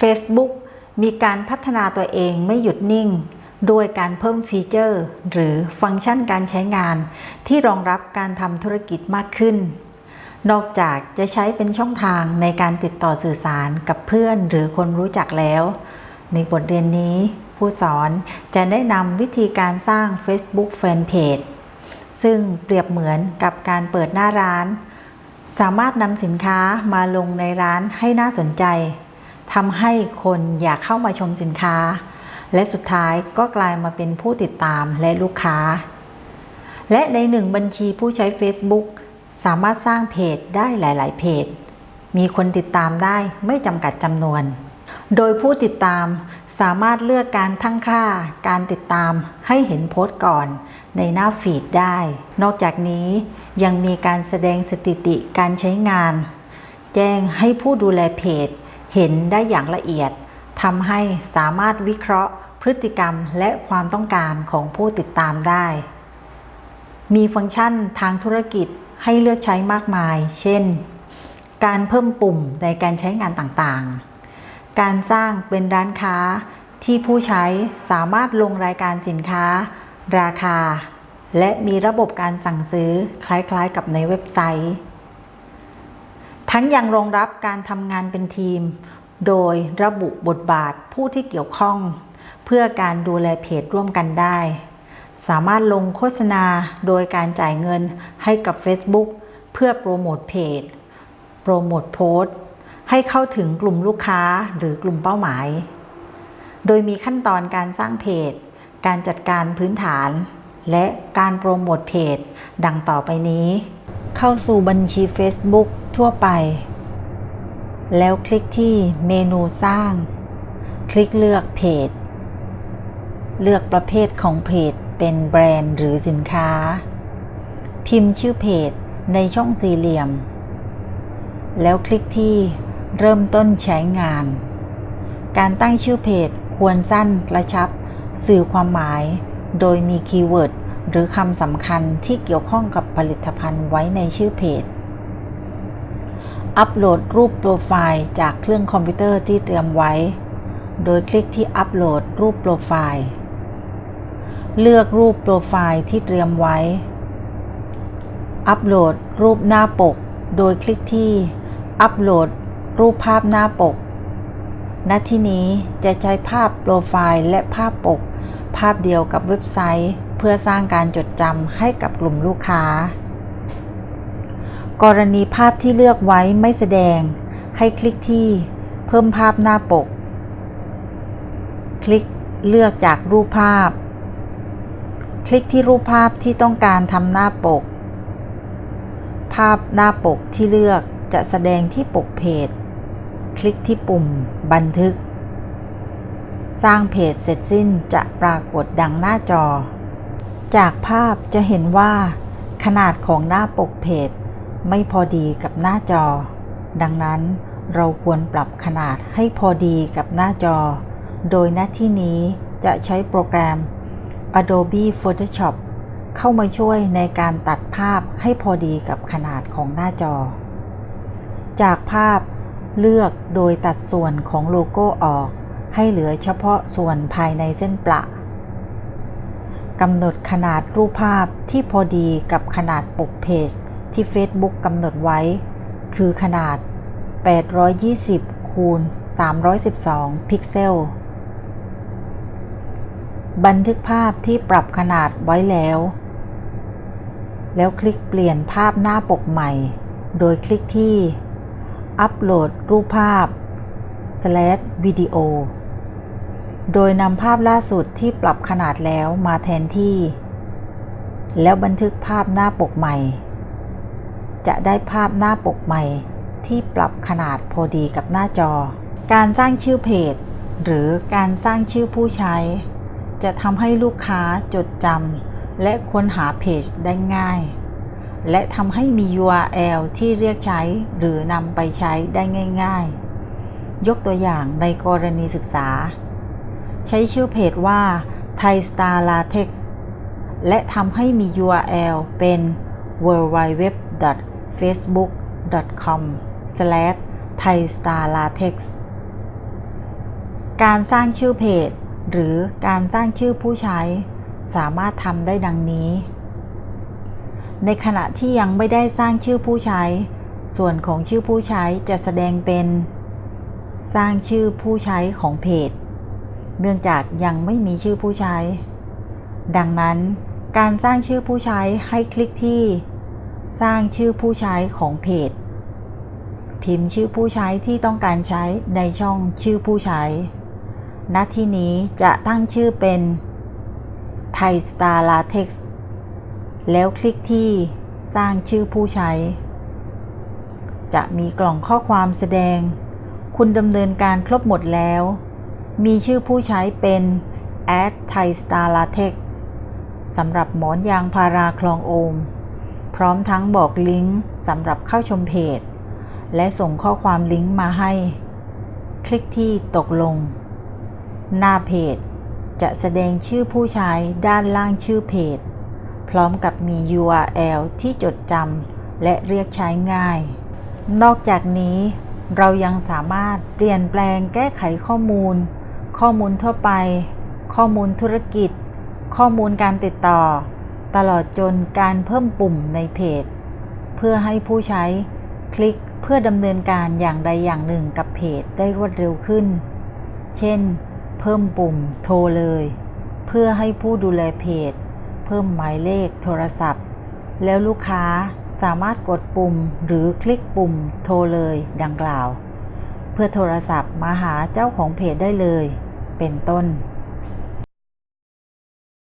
Facebook มีการพัฒนาตัวเองไม่หยุดนิ่งโดยการเพิ่มฟีเจอร์ หรือฟังก์ชันการใช้งาน ที่รองรับการทำธุรกิจมากขึ้น นอกจากจะใช้เป็นช่องทางในการติดต่อสื่อสารกับเพื่อนหรือคนรู้จักแล้ว ในบทเรียนนี้ผู้สอนจะแนะนำวิธีการสร้าง Facebook Fanpage ซึ่งเปรียบเหมือนกับการเปิดหน้าร้าน สามารถนำสินค้ามาลงในร้านให้น่าสนใจ ทำให้คนอยากเข้ามาชมสินค้า และสุดท้ายก็กลายมาเป็นผู้ติดตามและลูกค้า และในหนึ่งบัญชีผู้ใช้ Facebook สามารถสร้างเพจได้หลาย ๆ เพจ มีคนติดตามได้ไม่จำกัดจำนวน โดยผู้ติดตามสามารถเลือกการทั้งค่า การติดตามให้เห็นโพสต์ก่อน ในหน้าฟีดได้ นอกจากนี้ยังมีการแสดงสถิติการใช้งาน แจ้งให้ผู้ดูแลเพจ เห็นได้อย่างละเอียดทำให้สามารถวิเคราะห์พฤติกรรมและความต้องการของผู้ติดตามได้ มีฟังก์ชันทางธุรกิจให้เลือกใช้มากมาย เช่น การเพิ่มปุ่มในการใช้งานต่างๆ การสร้างเป็นร้านค้าที่ผู้ใช้สามารถลงรายการสินค้า ราคา และมีระบบการสั่งซื้อคล้ายๆกับในเว็บไซต์ ทั้งยังรองรับการทำงานเป็นทีม โดยระบุบทบาทผู้ที่เกี่ยวข้อง เพื่อการดูแลเพจร่วมกันได้ สามารถลงโฆษณาโดยการจ่ายเงินให้กับ Facebook เพื่อโปรโมทเพจ โปรโมทโพสต์ ให้เข้าถึงกลุ่มลูกค้าหรือกลุ่มเป้าหมาย โดยมีขั้นตอนการสร้างเพจ การจัดการพื้นฐาน และการโปรโมทเพจ ดังต่อไปนี้ เข้าสู่บัญชี Facebook ทั่วไป แล้วคลิกที่เมนูสร้าง คลิกเลือกเพจ เลือกประเภทของเพจเป็นแบรนด์หรือสินค้า พิมพ์ชื่อเพจในช่องสี่เหลี่ยม แล้วคลิกที่เริ่มต้นใช้งาน การตั้งชื่อเพจควรสั้นกระชับ สื่อความหมาย โดยมี keyword หรือคำสำคัญที่เกี่ยวข้องกับผลิตภัณฑ์ไว้ในชื่อเพจ อัปโหลดรูปโปรไฟล์จากเครื่องคอมพิวเตอร์ที่เตรียมไว้ โดยคลิกที่อัปโหลดรูปโปรไฟล์ เลือกรูปโปรไฟล์ที่เตรียมไว้ อัปโหลดรูปหน้าปก โดยคลิกที่อัปโหลดรูปภาพหน้าปก ณ ที่นี้จะใช้ภาพโปรไฟล์และภาพปก ภาพเดียวกับเว็บไซต์ เพื่อสร้างการจดจำให้กับกลุ่มลูกค้า กรณีภาพที่เลือกไว้ไม่แสดง ให้คลิกที่ เพิ่มภาพหน้าปก คลิกเลือกจากรูปภาพ คลิกที่รูปภาพที่ต้องการทำหน้าปก ภาพหน้าปกที่เลือกจะแสดงที่ปกเพจ คลิกที่ปุ่ม บันทึก สร้างเพจเสร็จสิ้นจะปรากฏดังหน้าจอ จากภาพจะเห็นว่าขนาดของหน้าปกเพจ ไม่พอดีกับหน้าจอ ดังนั้นเราควรปรับขนาดให้พอดีกับหน้าจอ โดยหน้าที่นี้จะใช้โปรแกรม Adobe Photoshop เข้ามาช่วยในการตัดภาพให้พอดีกับขนาดของหน้าจอ จากภาพเลือกโดยตัดส่วนของโลโก้ออก ให้เหลือเฉพาะส่วนภายในเส้นประ กำหนดขนาดรูปภาพที่พอดีกับขนาดปกเพจที่ Facebook กำหนดไว้ คือขนาด 820 คูณ 312 พิกเซล บันทึกภาพที่ปรับขนาดไว้แล้ว แล้วคลิกเปลี่ยนภาพหน้าปกใหม่ โดยคลิกที่ อัปโหลดรูปภาพ slash วิดี โดยนำภาพล่าสุดที่ปรับขนาดแล้วมาแทนที่ แล้วบันทึกภาพหน้าปกใหม่ จะได้ภาพหน้าปกใหม่ที่ปรับขนาดพอดีกับหน้าจอ การสร้างชื่อเพจ หรือการสร้างชื่อผู้ใช้ จะทำให้ลูกค้าจดจำและค้นหาเพจได้ง่าย และทำให้มี URL ที่เรียกใช้หรือนำไปใช้ได้ง่าย ๆ ยกตัวอย่างในกรณีศึกษา ใช้ชื่อเพจว่า Thai Star Latex และทำให้มี URL เป็น www.facebook.com thaistarlatex การสร้างชื่อเพจ หรือการสร้างชื่อผู้ใช้ สามารถทำได้ดังนี้ ในขณะที่ยังไม่ได้สร้างชื่อผู้ใช้ ส่วนของชื่อผู้ใช้จะแสดงเป็น สร้างชื่อผู้ใช้ของเพจ เนื่องจากยังไม่มีชื่อผู้ใช้ ดังนั้นการสร้างชื่อผู้ใช้ให้คลิกที่ สร้างชื่อผู้ใช้ของเพจ พิมพ์ชื่อผู้ใช้ที่ต้องการใช้ในช่องชื่อผู้ใช้ ณ ที่นี้จะตั้งชื่อเป็นไทยสตาร์ลาเท็กซ์แล้วคลิกที่สร้างชื่อผู้ใช้ จะมีกล่องข้อความแสดง คุณดำเนินการครบหมดแล้ว มีชื่อผู้ใช้เป็น ad Thai Star Latex สำหรับหมอนยางพาราคลองโอม พร้อมทั้งบอกลิงก์สำหรับเข้าชมเพจ และส่งข้อความลิงก์มาให้ คลิกที่ตกลง หน้าเพจ จะแสดงชื่อผู้ใช้ด้านล่างชื่อเพจ พร้อมกับมี URL ที่จดจำและเรียกใช้ง่าย นอกจากนี้เรายังสามารถเปลี่ยนแปลงแก้ไขข้อมูล ข้อมูลทั่วไป ข้อมูลธุรกิจ ข้อมูลการติดต่อ ตลอดจนการเพิ่มปุ่มในเพจ เพื่อให้ผู้ใช้คลิกเพื่อดำเนินการอย่างใดอย่างหนึ่งกับเพจได้รวดเร็วขึ้น เช่น เพิ่มปุ่มโทรเลย เพื่อให้ผู้ดูแลเพจ เพิ่มหมายเลขโทรศัพท์ แล้วลูกค้าสามารถกดปุ่มหรือคลิกปุ่มโทรเลยดังกล่าว เพื่อโทรศัพท์มาหาเจ้าของเพจได้เลย เป็นต้น